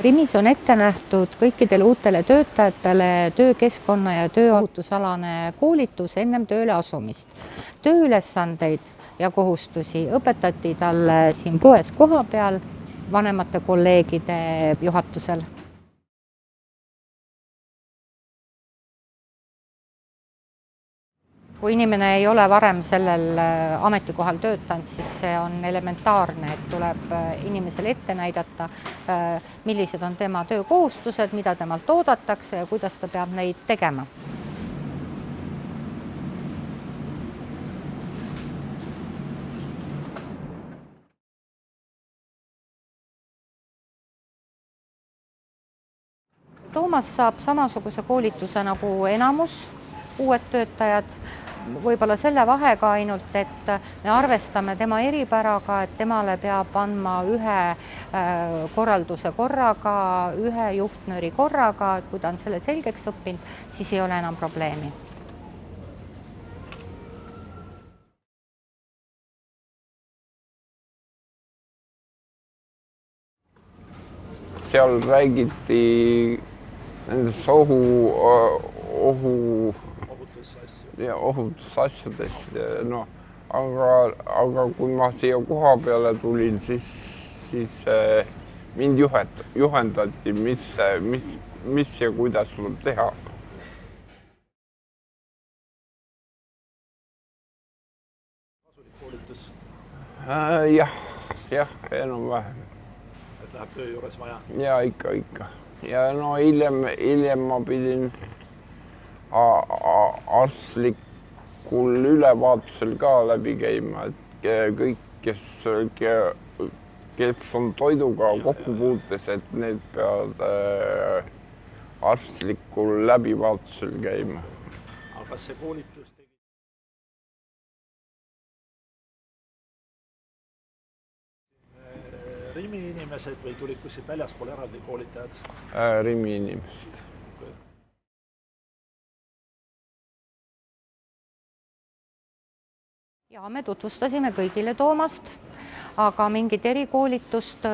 Rimis on ette nähtud kõikidele uutele töötajatele töökeskkonna ja tööohutusalane koolitus ennem tööle asumist. tööülesandeid ja kohustusi õpetati talle siin poes kohapeal vanemate kolleegide juhatusel kui inimene ei ole varem sellel äh, ametikohal töötanud, siis see on elementaarne, et tuleb äh, inimesele ette näidata, äh, millised on tema töökohustused, mida temalt oodatakse ja kuidas ta peab neid tegema. Toomas saab samasuguse koolituse nagu enamus uued töötajad võib-olla selle vahega ainult, et me arvestame tema eripäraga, et temale peab andma ühe äh, korralduse korraga, ühe juhtnööri korraga, et kui ta on selle selgeks õppinud, siis ei ole enam probleemi. Seal räägiti nendest ohu, ohu ja ohutusasjadest, noh, aga, aga kui ma siia koha peale tulin, siis, siis äh, mind juhet-, juhendati, mis, mis, mis ja kuidas tuleb teha. kasulik koolitus äh,? jah, jah, enam-vähem. et läheb töö juures vaja? ja ikka, ikka ja no hiljem, hiljem ma pidin arstlikul ülevaatusel ka läbi käima, et kõik, kes, kes on toiduga kokkupuutes, et need peavad äh, arstlikul läbivaatusel käima. aga kas see koolitus tegi? Rimi inimesed või tulid kuskilt väljaspool eraldi koolitajad äh,? Rimi inimesed ja me tutvustasime kõigile Toomast, aga mingit erikoolitust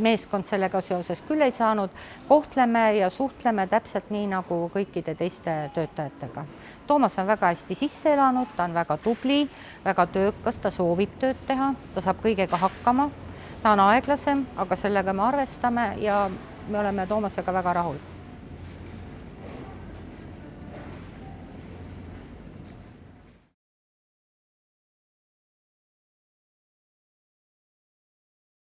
meeskond sellega seoses küll ei saanud. kohtleme ja suhtleme täpselt nii nagu kõikide teiste töötajatega. Toomas on väga hästi sisse elanud, ta on väga tubli, väga töökas, ta soovib tööd teha, ta saab kõigega hakkama. ta on aeglasem, aga sellega me arvestame ja me oleme Toomasega väga rahul